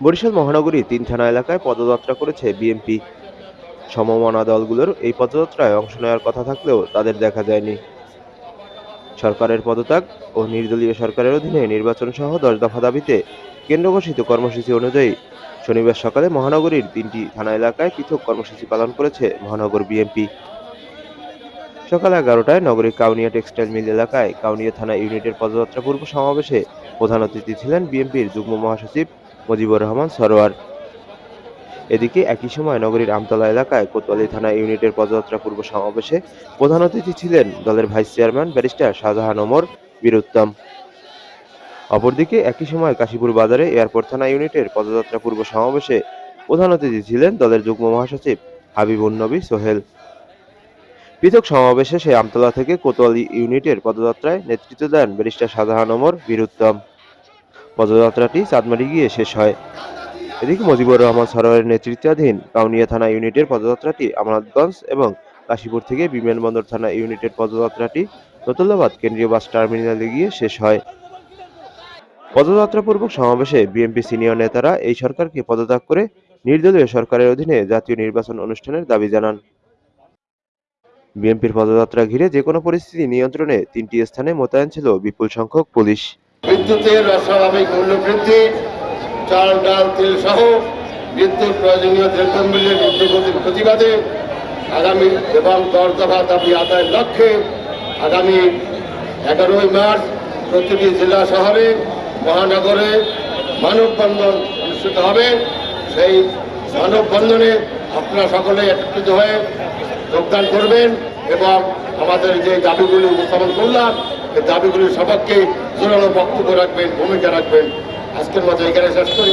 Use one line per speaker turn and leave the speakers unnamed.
বরিশাল মহানগরী তিন থানা এলাকায় পদযাত্রা করেছে বিএনপি। সমমনা দলগুলোর এই পদযাত্রায় অংশ নেওয়ার কথা থাকলেও তাদের দেখা যায়নি। সরকারের পদত্যাগ ও নির্দলীয় সরকারের অধীনে নির্বাচন সহ দশ দফা দাবিতে কেন্দ্র ঘোষিত কর্মসূচি অনুযায়ী শনিবার সকালে মহানগরীর তিনটি থানা এলাকায় পৃথক কর্মসূচি পালন করেছে মহানগর বিএনপি। সকাল এগারোটায় নগরীর কাউনিয়া টেক্সটাইল মিল এলাকায় কাউনিয়া থানা ইউনিটের পদযাত্রা পূর্ব সমাবেশে প্রধান অতিথি ছিলেন বিএনপির যুগ্ম মহাসচিব মুজিবুর রহমান সরোয়ার। এদিকে একই সময় নগরীর আমতলা এলাকায় কোতোয়ালি থানা ইউনিটের পদযাত্রা পূর্ব সমাবেশে প্রধান অতিথি ছিলেন দলের vice chairman barrister Shahjahan Omar Bir Uttom. অপরদিকে একই সময় কাশীপুর বাজারে এয়ারপোর্ট থানা ইউনিটের পদযাত্রা পূর্ব সমাবেশে প্রধান অতিথি ছিলেন দলের যুগ্ম মহাসচিব হাবিবুন নবী সোহেল। পৃথক সমাবেশে শেষে আমতলা থেকে কোতোয়ালি ইউনিটের পদযাত্রায় নেতৃত্ব দেন ব্যারিস্টার শাহজাহান ওমর বীরুত্তম পদযাত্রাটি চাঁদমারি গিয়ে শেষ হয়। এদিকে মুজিবুর রহমান সরোয়ারের নেতৃত্বাধীন কাউনিয়া থানা ইউনিটের পদযাত্রাটি আমানতগঞ্জ এবং কাশীপুর থেকে বিমানবন্দর থানা ইউনিটের পদযাত্রাটি নতুল্লাবাদ কেন্দ্রীয় বাস টার্মিনালে গিয়ে শেষ হয়। পদযাত্রাপূর্বক সমাবেশে বিএনপি সিনিয়র নেতারা এই সরকারকে পদত্যাগ করে নির্দলীয় সরকারের অধীনে জাতীয় নির্বাচন অনুষ্ঠানের দাবি জানান। বিএনপির পদযাত্রা ঘিরে যে কোনো পরিস্থিতি নিয়ন্ত্রণে তিনটি স্থানে মোতায়েন ছিল বিপুল সংখ্যক পুলিশ।
বিদ্যুতের অস্বাভাবিক মূল্য বৃদ্ধি চাল, ডাল, তেল সহ বিদ্যুৎ প্রয়োজনীয় দ্রব্যমূল্যের ঊর্ধ্বগতির প্রতিবাদে আগামী এবং দশ দফা দাবি আদায়ের লক্ষ্যে আগামী এগারোই মার্চ প্রতিটি জেলা শহরে মহানগরে মানববন্ধন অনুষ্ঠিত হবে। সেই মানববন্ধনে আপনারা সকলে একত্রিত হয়ে যোগদান করবেন এবং আমাদের যে দাবিগুলি উপস্থাপন করলাম এই দাবিগুলির সবাইকে জোরালো বক্তব্য রাখবেন, ভূমিকা রাখবেন। আজকের মতো এখানে শেষ করি।